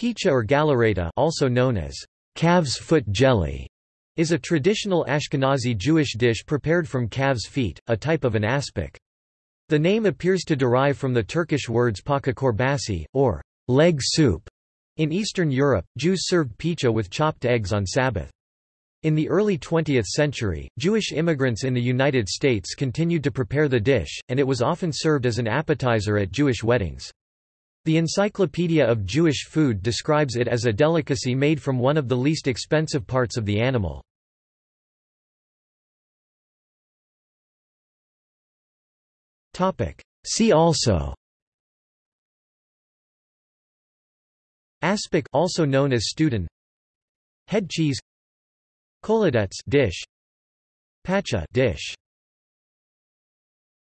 Picha or galareta also known as calf's foot jelly, is a traditional Ashkenazi Jewish dish prepared from calves' feet, a type of an aspic. The name appears to derive from the Turkish words paka korbasi, or leg soup. In Eastern Europe, Jews served picha with chopped eggs on Sabbath. In the early 20th century, Jewish immigrants in the United States continued to prepare the dish, and it was often served as an appetizer at Jewish weddings. The Encyclopedia of Jewish Food describes it as a delicacy made from one of the least expensive parts of the animal. See also Aspic also known as Studen Head cheese Kholodets dish Pacha dish